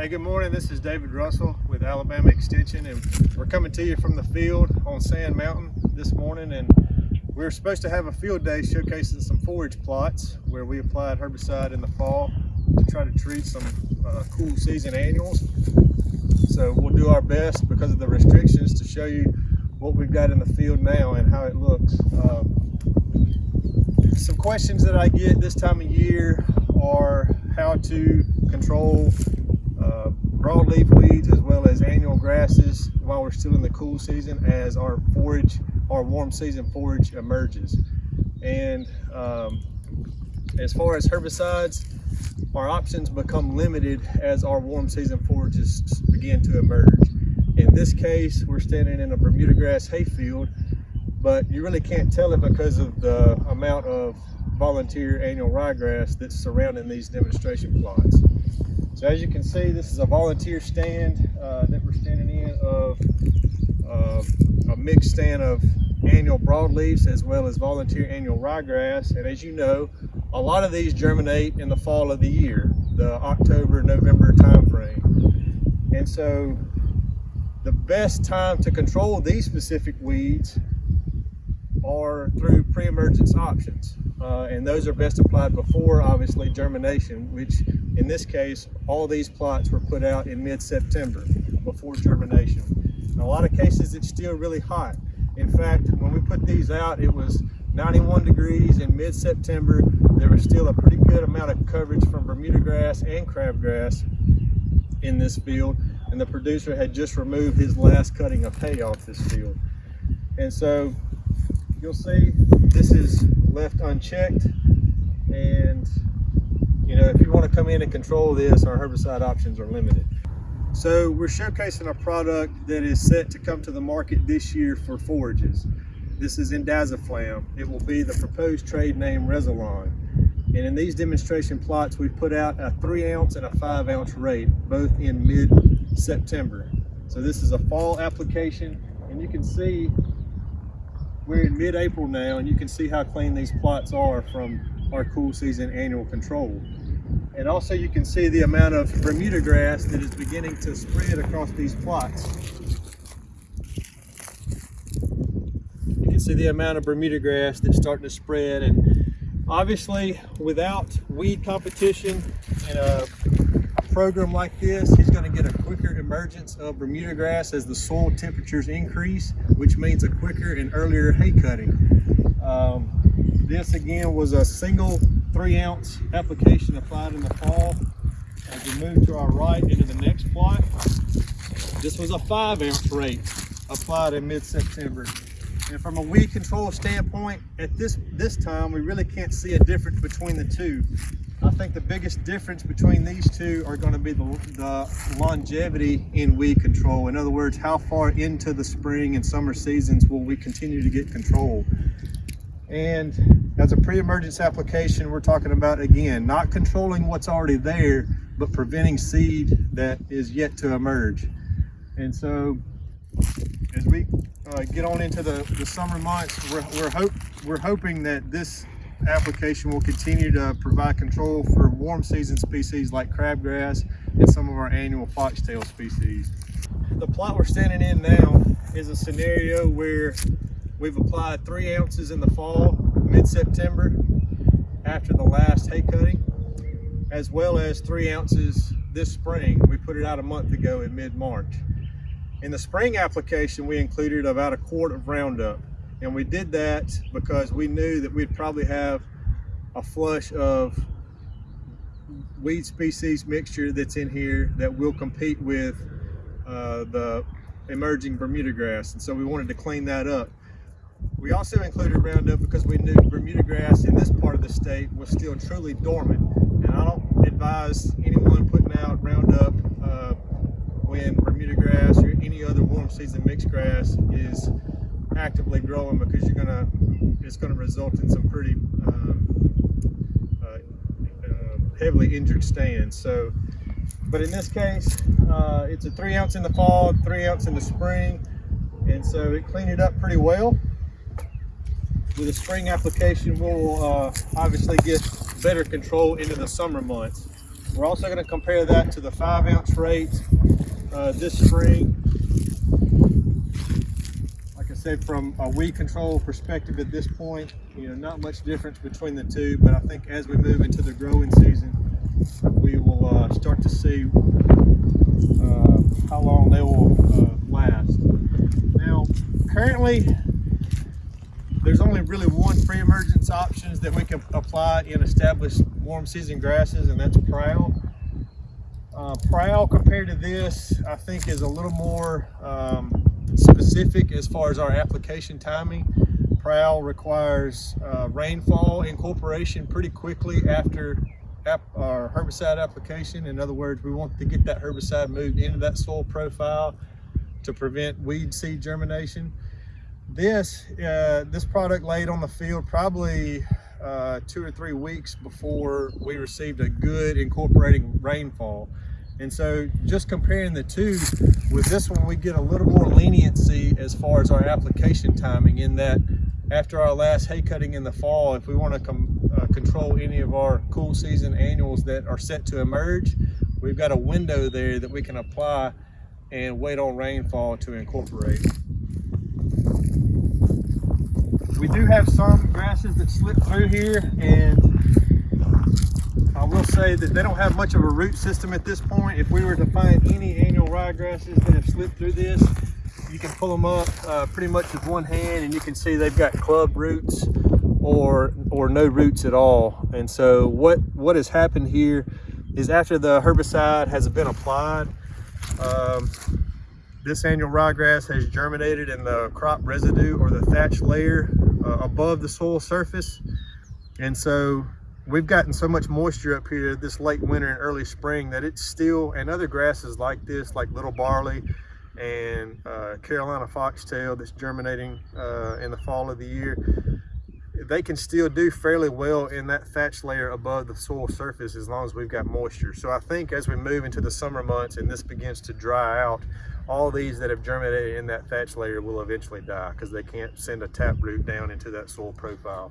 Hey, good morning. This is David Russell with Alabama Extension, and we're coming to you from the field on Sand Mountain this morning. And we are supposed to have a field day showcasing some forage plots where we applied herbicide in the fall to try to treat some uh, cool season annuals. So we'll do our best because of the restrictions to show you what we've got in the field now and how it looks. Um, some questions that I get this time of year are how to control broadleaf weeds as well as annual grasses while we're still in the cool season as our forage, our warm season forage emerges. And um, as far as herbicides, our options become limited as our warm season forages begin to emerge. In this case, we're standing in a Bermuda grass hayfield, but you really can't tell it because of the amount of volunteer annual ryegrass that's surrounding these demonstration plots. So as you can see, this is a volunteer stand uh, that we're standing in of uh, a mixed stand of annual broadleafs as well as volunteer annual ryegrass. And as you know, a lot of these germinate in the fall of the year, the October, November timeframe. And so the best time to control these specific weeds are through pre-emergence options. Uh, and those are best applied before, obviously, germination, which in this case, all these plots were put out in mid-September before germination. In a lot of cases, it's still really hot. In fact, when we put these out, it was 91 degrees in mid-September. There was still a pretty good amount of coverage from Bermuda grass and crabgrass in this field. And the producer had just removed his last cutting of hay off this field. And so you'll see this is left unchecked and you know if you want to come in and control this our herbicide options are limited. So we're showcasing a product that is set to come to the market this year for forages. This is indaziflam it will be the proposed trade name Rezilon. And in these demonstration plots we put out a three ounce and a five ounce rate both in mid September so this is a fall application and you can see we're in mid-April now and you can see how clean these plots are from our cool season annual control. And also you can see the amount of Bermuda grass that is beginning to spread across these plots. You can see the amount of Bermuda grass that's starting to spread and obviously without weed competition and a program like this, he's going to get a quicker emergence of Bermuda grass as the soil temperatures increase, which means a quicker and earlier hay cutting. Um, this again was a single three ounce application applied in the fall. As we move to our right into the next plot, this was a five ounce rate applied in mid-September. And from a weed control standpoint, at this, this time, we really can't see a difference between the two. I think the biggest difference between these two are going to be the, the, longevity in weed control. In other words, how far into the spring and summer seasons will we continue to get control? And as a pre-emergence application, we're talking about, again, not controlling what's already there, but preventing seed that is yet to emerge. And so as we uh, get on into the, the summer months, we're, we're, hope, we're hoping that this application will continue to provide control for warm season species like crabgrass and some of our annual foxtail species. The plot we're standing in now is a scenario where we've applied three ounces in the fall, mid-September, after the last hay cutting, as well as three ounces this spring. We put it out a month ago in mid-March. In the spring application, we included about a quart of Roundup. And we did that because we knew that we'd probably have a flush of weed species mixture that's in here that will compete with uh, the emerging Bermuda grass. And so we wanted to clean that up. We also included Roundup because we knew Bermuda grass in this part of the state was still truly dormant. And I don't advise anyone putting out Roundup uh, when Bermuda grass or any other warm season mixed grass is actively growing because you're gonna it's gonna result in some pretty um, uh, uh, heavily injured stands. So, but in this case, uh, it's a three ounce in the fall, three ounce in the spring, and so it cleaned it up pretty well. With a spring application, we'll uh, obviously get better control into the summer months. We're also going to compare that to the five ounce rate uh, this spring. Like I said, from a weed control perspective at this point, you know, not much difference between the two, but I think as we move into the growing season, we will uh, start to see uh, how long they will uh, last. Now, currently, really one pre-emergence options that we can apply in established warm season grasses, and that's prowl. Uh, prowl compared to this, I think is a little more um, specific as far as our application timing. Prowl requires uh, rainfall incorporation pretty quickly after ap our herbicide application. In other words, we want to get that herbicide moved into that soil profile to prevent weed seed germination. This, uh, this product laid on the field probably uh, two or three weeks before we received a good incorporating rainfall. And so just comparing the two, with this one we get a little more leniency as far as our application timing in that after our last hay cutting in the fall, if we want to uh, control any of our cool season annuals that are set to emerge, we've got a window there that we can apply and wait on rainfall to incorporate. We do have some grasses that slip through here and I will say that they don't have much of a root system at this point. If we were to find any annual ryegrasses that have slipped through this, you can pull them up uh, pretty much with one hand and you can see they've got club roots or or no roots at all. And so what, what has happened here is after the herbicide has been applied, um, this annual ryegrass has germinated in the crop residue or the thatch layer uh, above the soil surface. And so we've gotten so much moisture up here this late winter and early spring that it's still, and other grasses like this, like little barley and uh, Carolina foxtail that's germinating uh, in the fall of the year, they can still do fairly well in that thatch layer above the soil surface as long as we've got moisture. So I think as we move into the summer months and this begins to dry out, all these that have germinated in that thatch layer will eventually die because they can't send a tap root down into that soil profile.